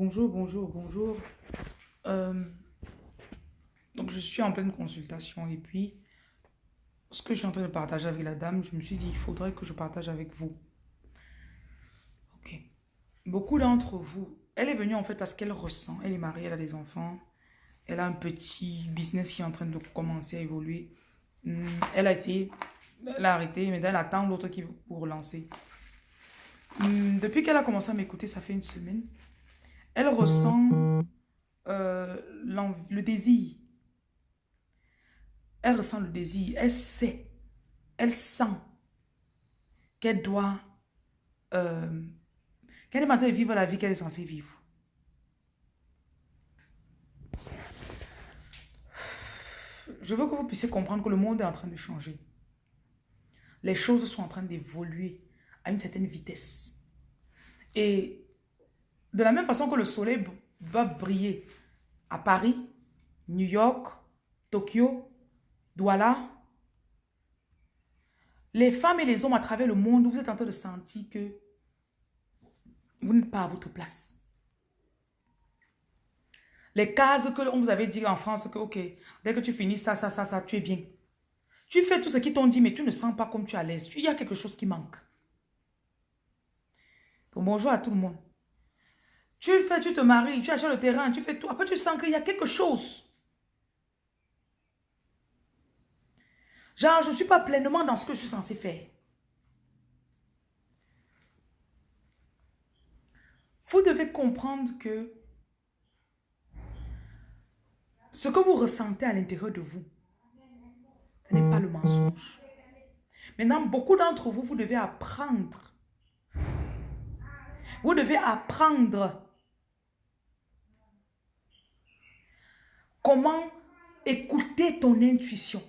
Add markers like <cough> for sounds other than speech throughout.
Bonjour, bonjour, bonjour. Euh, donc, je suis en pleine consultation et puis, ce que je suis en train de partager avec la dame, je me suis dit, il faudrait que je partage avec vous. Ok. Beaucoup d'entre vous, elle est venue en fait parce qu'elle ressent, elle est mariée, elle a des enfants, elle a un petit business qui est en train de commencer à évoluer. Hmm, elle a essayé, elle a arrêté, mais elle attend l'autre qui pour relancer. Hmm, depuis qu'elle a commencé à m'écouter, ça fait une semaine, elle ressent euh, le désir. Elle ressent le désir. Elle sait. Elle sent qu'elle doit... Euh, qu'elle est en train de vivre la vie qu'elle est censée vivre. Je veux que vous puissiez comprendre que le monde est en train de changer. Les choses sont en train d'évoluer à une certaine vitesse. Et de la même façon que le soleil va briller à Paris, New York, Tokyo, Douala, les femmes et les hommes à travers le monde, vous êtes en train de sentir que vous n'êtes pas à votre place. Les cases que on vous avait dit en France que, dès que tu finis ça, ça, ça, ça, tu es bien. Tu fais tout ce qu'ils t'ont dit, mais tu ne sens pas comme tu es à l'aise. Il y a quelque chose qui manque. bonjour à tout le monde. Tu fais, tu te maries, tu achètes le terrain, tu fais tout. Après, tu sens qu'il y a quelque chose. Genre, je ne suis pas pleinement dans ce que je suis censé faire. Vous devez comprendre que ce que vous ressentez à l'intérieur de vous, ce n'est pas le mensonge. Maintenant, beaucoup d'entre vous, vous devez apprendre. Vous devez apprendre Comment écouter ton intuition?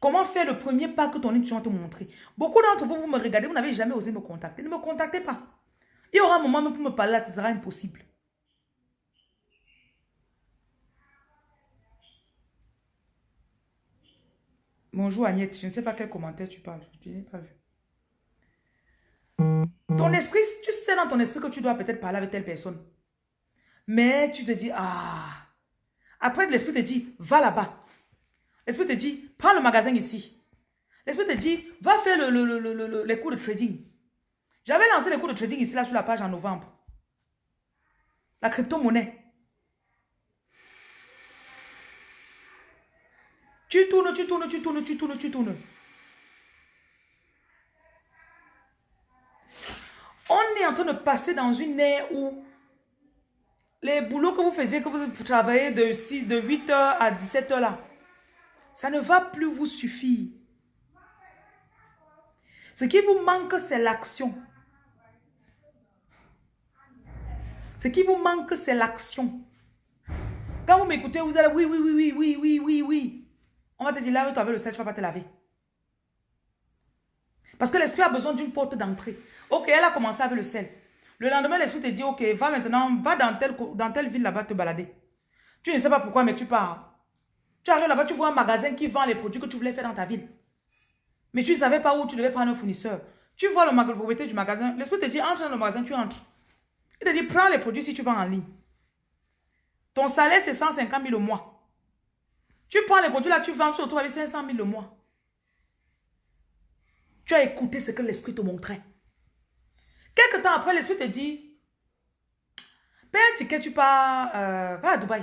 Comment faire le premier pas que ton intuition te montrer? Beaucoup d'entre vous, vous me regardez, vous n'avez jamais osé me contacter. Ne me contactez pas. Il y aura un moment pour me parler ce sera impossible. Bonjour Agnès, je ne sais pas quel commentaire tu parles. Je n'ai pas vu. Ton esprit, tu sais dans ton esprit que tu dois peut-être parler avec telle personne. Mais tu te dis, ah. Après, l'esprit te dit, va là-bas. L'esprit te dit, prends le magasin ici. L'esprit te dit, va faire le, les cours de trading. J'avais lancé les cours de trading ici, là, sur la page en novembre. La crypto-monnaie. Tu tournes, tu tournes, tu tournes, tu tournes, tu tournes. On est en train de passer dans une ère où les boulots que vous faisiez, que vous travaillez de 6, de 8 heures à 17 heures là, ça ne va plus vous suffire. Ce qui vous manque, c'est l'action. Ce qui vous manque, c'est l'action. Quand vous m'écoutez, vous allez, oui, oui, oui, oui, oui, oui, oui, oui. On va te dire, lave-toi avec le sel, tu ne vas pas te laver. Parce que l'esprit a besoin d'une porte d'entrée. Ok, elle a commencé avec le sel. Le lendemain, l'esprit te dit, ok, va maintenant, va dans telle, ville là-bas te balader. Tu ne sais pas pourquoi, mais tu pars. Tu arrives là-bas, tu vois un magasin qui vend les produits que tu voulais faire dans ta ville. Mais tu ne savais pas où tu devais prendre un fournisseur. Tu vois le, le propriétaire du magasin. L'esprit te dit, entre dans le magasin, tu entres. Il te dit, prends les produits si tu vends en ligne. Ton salaire, c'est 150 000 au mois. Tu prends les produits là, tu vends, tu te retrouves avec 500 000 au mois. Tu as écouté ce que l'esprit te montrait. Quelque temps après, l'esprit te dit, paye un ticket, tu pars, euh, à Dubaï.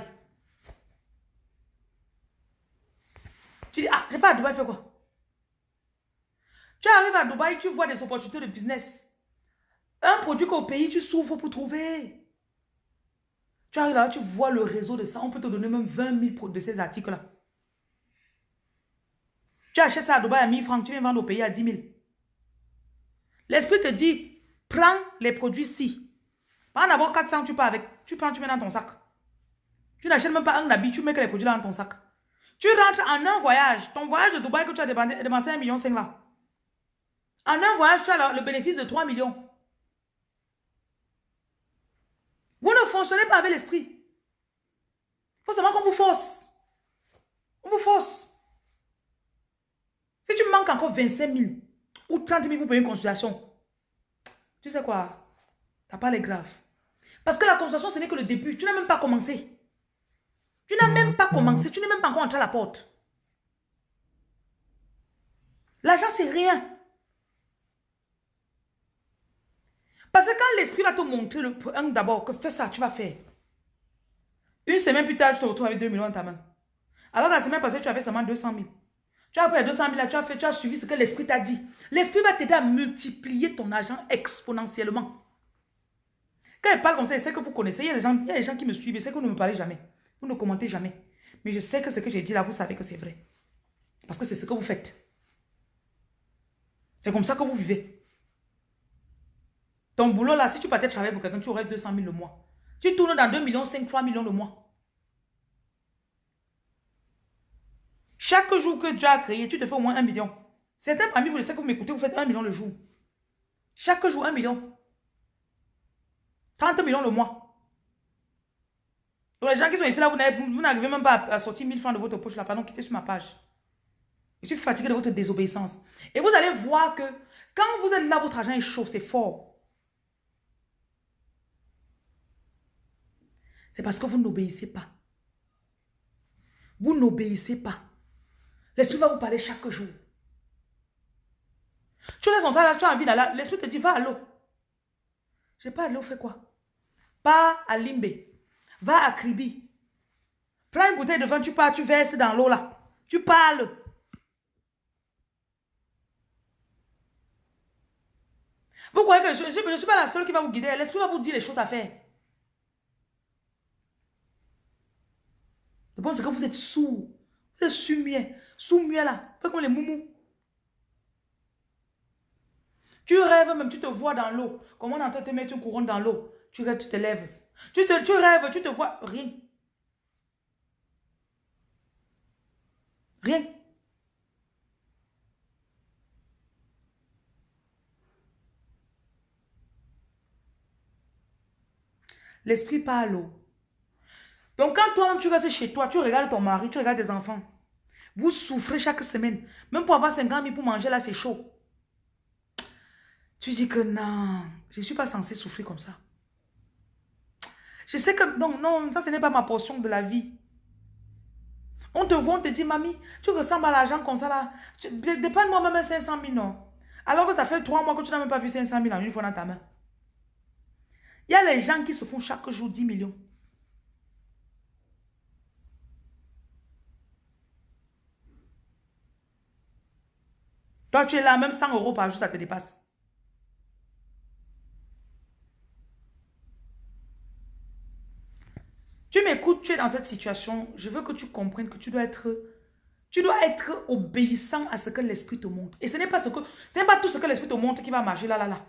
Tu dis, ah, je pas à Dubaï, fais quoi? Tu arrives à Dubaï, tu vois des opportunités de business. Un produit qu'au pays, tu souffres pour trouver. Tu arrives là, tu vois le réseau de ça. On peut te donner même 20 000 de ces articles-là. Tu achètes ça à Dubaï à 1000 francs, tu viens vendre au pays à 10 000. L'esprit te dit, Prends les produits-ci. Pas d'abord 400, tu pars avec. Tu prends, tu mets dans ton sac. Tu n'achètes même pas un habit, tu mets que les produits là dans ton sac. Tu rentres en un voyage. Ton voyage de Dubaï que tu as dépensé 1 million 5 là. En un voyage, tu as le bénéfice de 3 millions. Vous ne fonctionnez pas avec l'esprit. Il faut seulement qu'on vous force. On vous force. Si tu manques encore 25 000 ou 30 000 pour payer une consultation, tu sais quoi? Ta part est grave. Parce que la conversation, ce n'est que le début. Tu n'as même pas commencé. Tu n'as même pas commencé. Tu n'es même pas encore entré à la porte. L'argent, c'est rien. Parce que quand l'esprit va te montrer d'abord que fais ça, tu vas faire. Une semaine plus tard, tu te retrouves avec 2 millions dans ta main. Alors la semaine passée, tu avais seulement 200 000. Tu as pris les 200 000 là, tu as fait, tu as suivi ce que l'esprit t'a dit. L'esprit va t'aider à multiplier ton argent exponentiellement. Quand il parle comme ça, c'est que vous connaissez. Il y, a des gens, il y a des gens qui me suivent, c'est que vous ne me parlez jamais. Vous ne commentez jamais. Mais je sais que ce que j'ai dit là, vous savez que c'est vrai. Parce que c'est ce que vous faites. C'est comme ça que vous vivez. Ton boulot là, si tu partais travailler pour quelqu'un, tu aurais 200 000 le mois. Tu tournes dans 2 millions, 5, 3 millions le mois. Chaque jour que tu as créé, tu te fais au moins 1 million. Certains parmi vous, le savez que vous m'écoutez, vous faites 1 million le jour. Chaque jour, 1 million. 30 millions le mois. Donc les gens qui sont ici là, vous n'arrivez même pas à sortir 1000 francs de votre poche là, pardon, quittez sur ma page. Je suis fatigué de votre désobéissance. Et vous allez voir que quand vous êtes là, votre argent est chaud, c'est fort. C'est parce que vous n'obéissez pas. Vous n'obéissez pas. L'esprit va vous parler chaque jour. Tu restes en salle, tu as envie d'aller. L'esprit te dit, va à l'eau. Je pas à l'eau, fais quoi? Pas à Limbe. Va à Kribi. Prends une bouteille de vin, tu pars, tu verses dans l'eau là. Tu parles. Vous croyez que je ne suis pas la seule qui va vous guider. L'esprit va vous dire les choses à faire. Je pense que vous êtes sourd. Vous êtes sous-muet. Sous-muet là. Faites comme les moumous. Tu rêves même, tu te vois dans l'eau. Comment on entend te mettre une couronne dans l'eau Tu rêves, tu te lèves. Tu, te, tu rêves, tu te vois. Rien. Rien. L'esprit parle. Donc quand toi tu restes chez toi, tu regardes ton mari, tu regardes tes enfants. Vous souffrez chaque semaine. Même pour avoir 50 000 pour manger, là, c'est chaud. Tu dis que non, je ne suis pas censé souffrir comme ça. Je sais que non, non, ça ce n'est pas ma portion de la vie. On te voit, on te dit, mamie, tu ressembles à l'argent comme ça là. Dépanne-moi même 500 000, non. Alors que ça fait trois mois que tu n'as même pas vu 500 000 en une fois dans ta main. Il y a les gens qui se font chaque jour 10 millions. Tu es là, même 100 euros par jour, ça te dépasse. Tu m'écoutes, tu es dans cette situation. Je veux que tu comprennes que tu dois être, tu dois être obéissant à ce que l'esprit te montre. Et ce n'est pas ce que, ce n'est pas tout ce que l'esprit te montre qui va marcher là, là, là.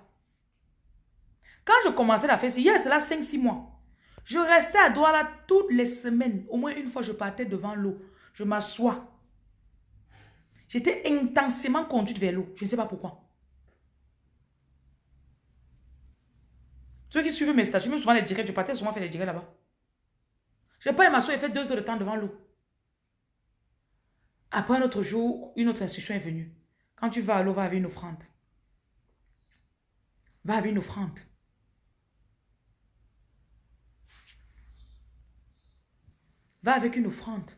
Quand je commençais faire ça, hier, c'est là 5-6 mois. Je restais à Douala toutes les semaines. Au moins une fois, je partais devant l'eau. Je m'assois. J'étais intensément conduite vers l'eau. Je ne sais pas pourquoi. Ceux qui suivent mes statuts, même souvent les directs, je partais souvent faire les directs là-bas. Je pas m'asseoir et fait deux heures de temps devant l'eau. Après un autre jour, une autre instruction est venue. Quand tu vas à l'eau, va avec une offrande. Va avec une offrande. Va avec une offrande.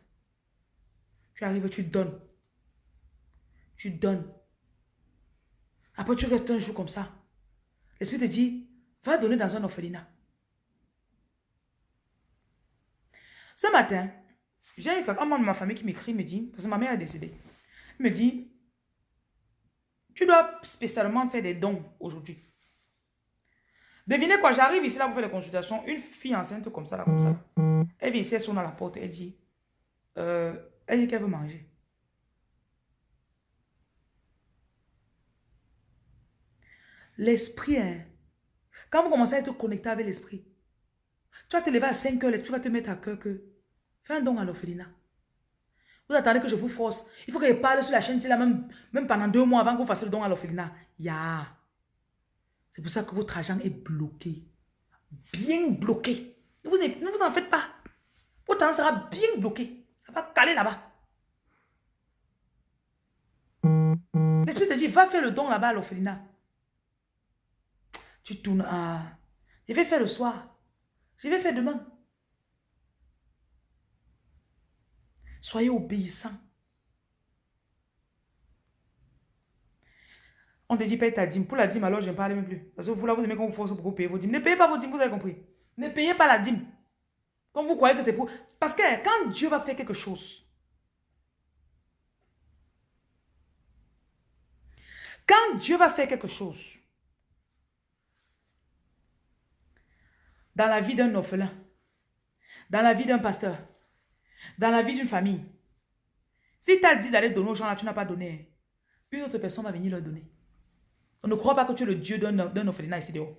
Tu arrives, tu donnes. Tu donnes. Après, tu restes un jour comme ça. L'Esprit te dit, va donner dans un orphelinat. Ce matin, j'ai un membre de ma famille qui m'écrit, me dit, parce que ma mère est décédée, me dit, tu dois spécialement faire des dons aujourd'hui. Devinez quoi, j'arrive ici là pour faire des consultations, une fille enceinte comme ça, là, comme ça. Elle vient ici, elle sonne à la porte, elle dit, euh, elle dit qu'elle veut manger. L'esprit, hein, quand vous commencez à être connecté avec l'esprit, tu vas te lever à 5 heures, l'esprit va te mettre à cœur que fais un don à l'orphelinat. Vous attendez que je vous force. Il faut que je parle sur la chaîne, là, même, même pendant deux mois avant que vous fassiez le don à l'orphelinat. Ya. C'est pour ça que votre argent est bloqué. Bien bloqué. Ne vous, ne vous en faites pas. Votre argent sera bien bloqué. Ça va caler là-bas. L'esprit te dit, va faire le don là-bas à l'orphelinat. Tu à... Je vais faire le soir. Je vais faire demain. Soyez obéissants. On te dit paye ta dîme. Pour la dîme, alors je ne parle même plus. Parce que vous là, vous aimez qu'on vous force pour payer vos dîmes. Ne payez pas vos dîmes, vous avez compris. Ne payez pas la dîme. Comme vous croyez que c'est pour... Parce que quand Dieu va faire quelque chose, quand Dieu va faire quelque chose, dans la vie d'un orphelin, dans la vie d'un pasteur, dans la vie d'une famille, si tu as dit d'aller donner aux gens là, tu n'as pas donné, une autre personne va venir leur donner. On ne croit pas que tu es le Dieu d'un orphelinat ici dehors.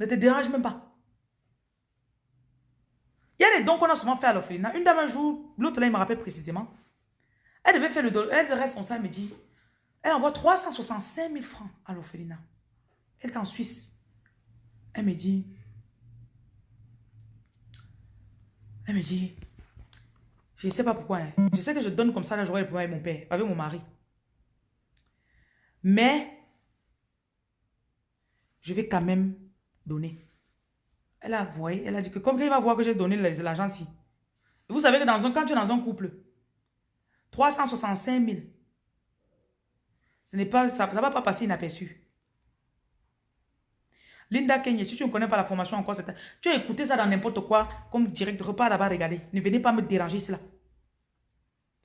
Ne te dérange même pas. Il y a des dons qu'on a souvent fait à l'orphelinat. Une dame un jour, l'autre là, il me rappelle précisément. Elle devait faire le don. Elle responsable, me dit, elle envoie 365 000 francs à l'orphelinat. Elle est en Suisse. Elle me dit, elle me dit, je ne sais pas pourquoi. Hein. Je sais que je donne comme ça, là, j'aurai le avec mon père, avec mon mari. Mais, je vais quand même donner. Elle a voyé, elle a dit que comme il va voir que j'ai donné l'argent ici. Vous savez que dans un, quand tu es dans un couple, 365 000, ce n'est pas, ça ne va pas passer inaperçu. Linda Kenya, si tu ne connais pas la formation encore, tu as écouté ça dans n'importe quoi, comme direct, repas là-bas, regardez. Ne venez pas me déranger, c'est là.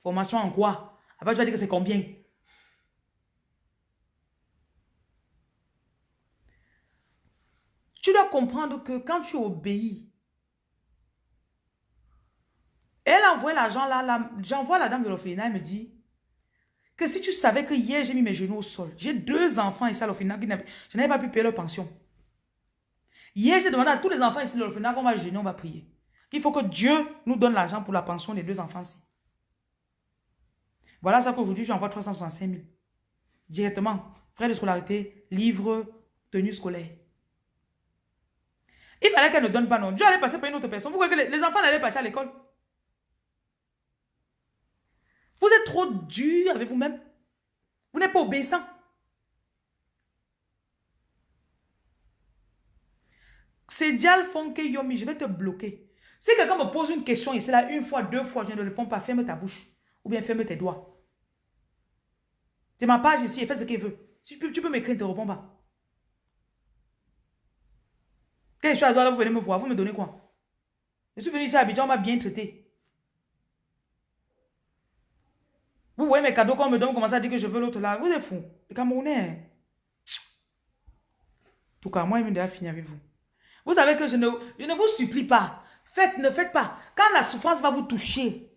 Formation en quoi? Après, tu vas dire que c'est combien? Tu dois comprendre que quand tu obéis, elle envoie l'argent là, j'envoie la dame de l'orphelinat, elle me dit que si tu savais que hier j'ai mis mes genoux au sol, j'ai deux enfants ici à l'orphelinat, je n'avais pas pu payer leur pension. Hier, j'ai demandé à tous les enfants ici de l'orphelinat qu'on va jeûner, on va prier. Il faut que Dieu nous donne l'argent pour la pension des deux enfants ici. Voilà ça qu'aujourd'hui, j'envoie 365 000. Directement, frais de scolarité, livres, tenue scolaire. Il fallait qu'elle ne donne pas non. Dieu allait passer par une autre personne. Vous croyez que les, enfants n'allaient pas à l'école? Vous êtes trop dur avec vous-même. Vous, n'êtes pas obéissant. Ces dials font Yomi, je vais te bloquer. Si quelqu'un me pose une question ici, là, une fois, deux fois, je ne réponds pas, ferme ta bouche. Ou bien ferme tes doigts. C'est ma page ici, fait ce qu'elle veut. Si tu peux, tu m'écrire, ne te réponds pas. Quand je suis à vous venez me voir, vous me donnez quoi? Je suis venu ici à Abidjan, on m'a bien traité. Vous voyez mes cadeaux qu'on me donne, vous commencez à dire que je veux l'autre là. Vous êtes fou. Les Camerounais. En tout cas, moi, il déjà fini avec vous. Vous savez que je ne, je ne vous supplie pas. Faites, ne faites pas. Quand la souffrance va vous toucher,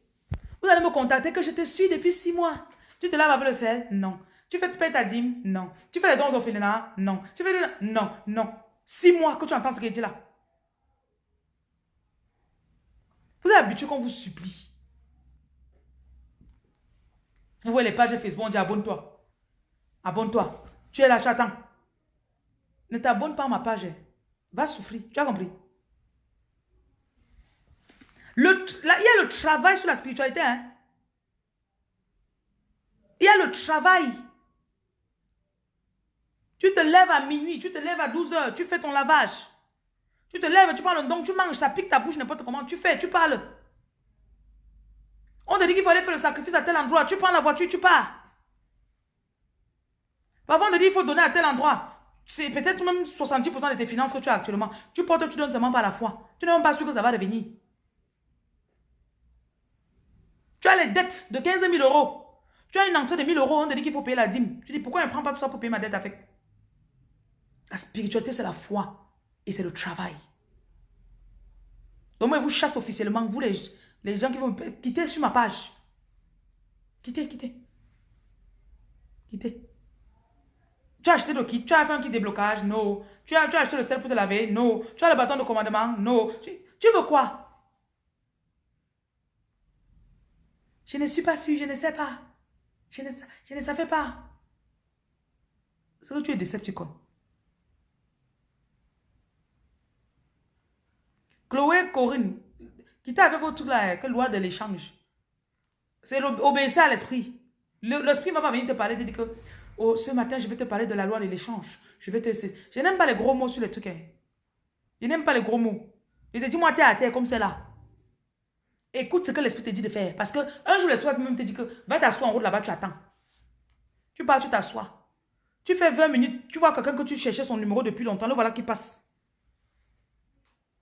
vous allez me contacter que je te suis depuis six mois. Tu te laves avec le sel? Non. Tu fais ta dîme? Non. Tu fais les dons au orphelinats? Non. Tu fais Non, non. Six mois que tu entends ce qu'il dit là. Vous êtes habitué qu'on vous supplie. Vous voyez les pages Facebook, on dit abonne-toi. Abonne-toi. Tu es là, tu attends. Ne t'abonne pas à ma page. Va souffrir. Tu as compris? Le, il y a le travail sur la spiritualité. Hein? Il y a le travail. Tu te lèves à minuit, tu te lèves à 12 heures, tu fais ton lavage. Tu te lèves, tu prends le don, tu manges, ça pique ta bouche n'importe comment. Tu fais, tu parles. On te dit qu'il faut aller faire le sacrifice à tel endroit. Tu prends la voiture, tu pars. Parfois, on te dit qu'il faut donner à tel endroit. C'est peut-être même 70% de tes finances que tu as actuellement. Tu portes, tu donnes seulement par la foi. Tu n'es même pas sûr que ça va revenir. Tu as les dettes de 15 000 euros. Tu as une entrée de 1000 euros, on te dit qu'il faut payer la dîme. Tu dis, pourquoi je ne prends pas tout ça pour payer ma dette avec? La spiritualité, c'est la foi et c'est le travail. Donc moi, je vous chasse officiellement, vous les, les gens qui vont quitter sur ma page. Quittez, quittez. Quittez. Tu as acheté le kit, tu as fait un kit de blocage, non. Tu as, tu as acheté le sel pour te laver, non. Tu as le bâton de commandement, non. Tu, tu veux quoi? Je ne suis pas sûr, je ne sais pas. Je ne, je ne savais pas. C'est que tu es décepticon. Chloé, Corinne, quittez avec votre truc là, loi de l'échange? C'est obéir à l'esprit. L'esprit ne va pas venir te parler, de dire que oh, ce matin, je vais te parler de la loi de l'échange. Je vais te... Je n'aime pas les gros mots sur les trucs. Hein. Il n'aime pas les gros mots. Il te dit, moi, t'es à terre comme c'est là. Écoute ce que l'esprit te dit de faire. Parce que un jour, l'esprit même te dit que va t'asseoir en route là-bas, tu attends. Tu pars, tu t'assois. Tu fais 20 minutes, tu vois quelqu'un que tu cherchais son numéro depuis longtemps, le voilà qui passe.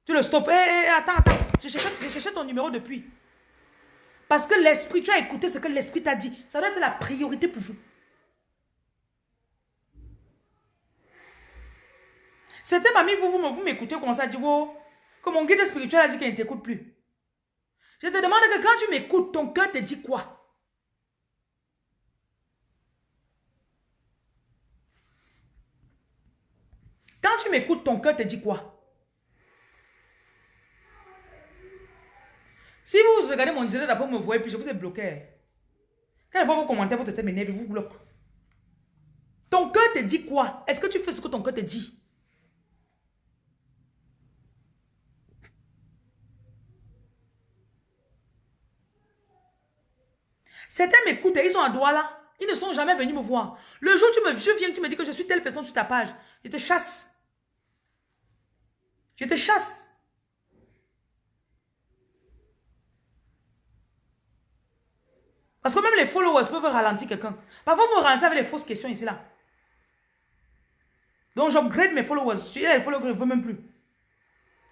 Tu le stoppes. Hé, attends, attends. J'ai cherché, ton numéro depuis. Parce que l'esprit, tu as écouté ce que l'esprit t'a dit. Ça doit être la priorité pour vous. C'était mamie, vous, vous, vous m'écoutez, comment ça dit, oh, que mon guide spirituel a dit qu'il ne t'écoute plus. Je te demande que quand tu m'écoutes, ton cœur te dit quoi? Quand tu m'écoutes, ton cœur te dit quoi? Si vous regardez mon direct d'après, vous me voyez, puis je vous ai bloqué. Quand je vois vos commentaires, votre tête m'énerve, vous bloque. Ton cœur te dit quoi? Est-ce que tu fais ce que ton cœur te dit? Certains m'écoutent ils sont à Douala. Ils ne sont jamais venus me voir. Le jour où tu me viens, tu me dis que je suis telle personne sur ta page. Je te chasse. Je te chasse. Parce que même les followers peuvent ralentir quelqu'un. Parfois, vous me ralancez avec les fausses questions ici, là. Donc, j'upgrade mes followers. Je dis les followers que je ne veux même plus.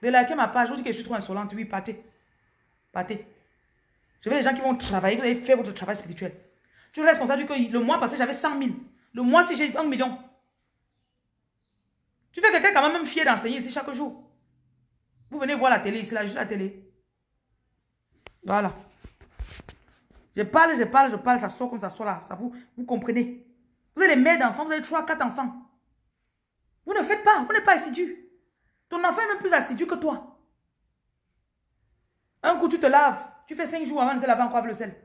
De liker ma page, je vous dis que je suis trop insolente. Oui, partez. Partez. Je veux les gens qui vont travailler, vous allez faire votre travail spirituel. Tu es responsable que le mois passé, j'avais 100 000. Le mois ci, j'ai 1 million. Tu fais quelqu'un quand même fier d'enseigner ici chaque jour. Vous venez voir la télé ici, là, juste la télé. Voilà. Je parle, je parle, je parle, ça sort comme ça sort là. Ça vous, vous comprenez. Vous avez des mères d'enfants, vous avez 3, 4 enfants. Vous ne faites pas, vous n'êtes pas assidu. Ton enfant est même plus assidu que toi. Un coup, tu te laves. Tu fais 5 jours avant de te laver encore avec le sel.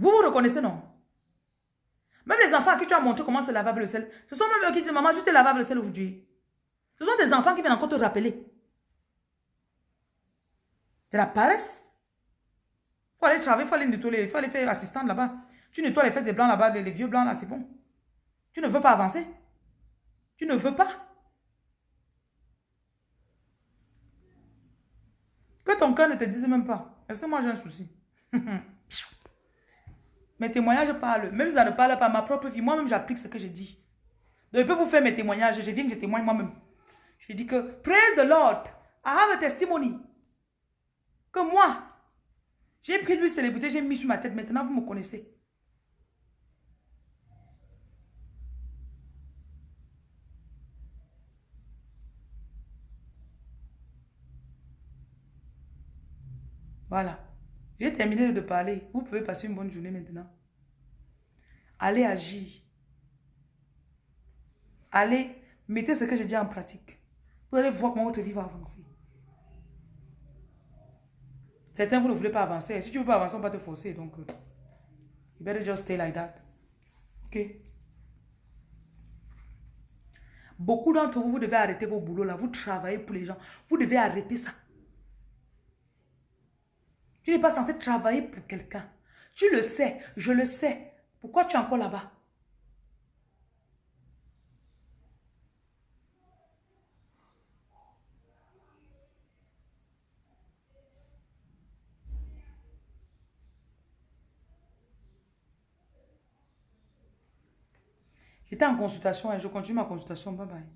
Vous vous reconnaissez, non? Même les enfants à qui tu as montré comment se laver avec le sel, ce sont même eux qui disent, maman, je te lave avec le sel aujourd'hui. Ce sont des enfants qui viennent encore te rappeler. C'est la paresse. Il faut aller travailler, il faut aller nettoyer, il faut aller faire assistante là-bas. Tu nettoies les fesses des blancs là-bas, les, vieux blancs là, c'est bon. Tu ne veux pas avancer. Tu ne veux pas. Ton cœur ne te dise même pas. Est-ce que moi j'ai un souci? <laughs> mes témoignages parlent. Même si ça ne parle pas ma propre vie, moi-même j'applique ce que je dis. Donc je peux vous faire mes témoignages. Je viens que je témoigne moi-même. Je dis que, praise the Lord, I have a testimony. Que moi, j'ai pris lui célébrité, j'ai mis sur ma tête. Maintenant, vous me connaissez. Voilà. J'ai terminé de parler. Vous pouvez passer une bonne journée maintenant. Allez agir. Allez, mettez ce que je dis en pratique. Vous allez voir comment votre vie va avancer. Certains, vous ne voulez pas avancer. Si tu ne veux pas avancer, on va te forcer. Donc, euh, you better just stay like that. OK? Beaucoup d'entre vous, vous devez arrêter vos boulots là. Vous travaillez pour les gens. Vous devez arrêter ça. Tu n'es pas censé travailler pour quelqu'un. Tu le sais, je le sais. Pourquoi tu es encore là-bas? J'étais en consultation et je continue ma consultation. Bye bye.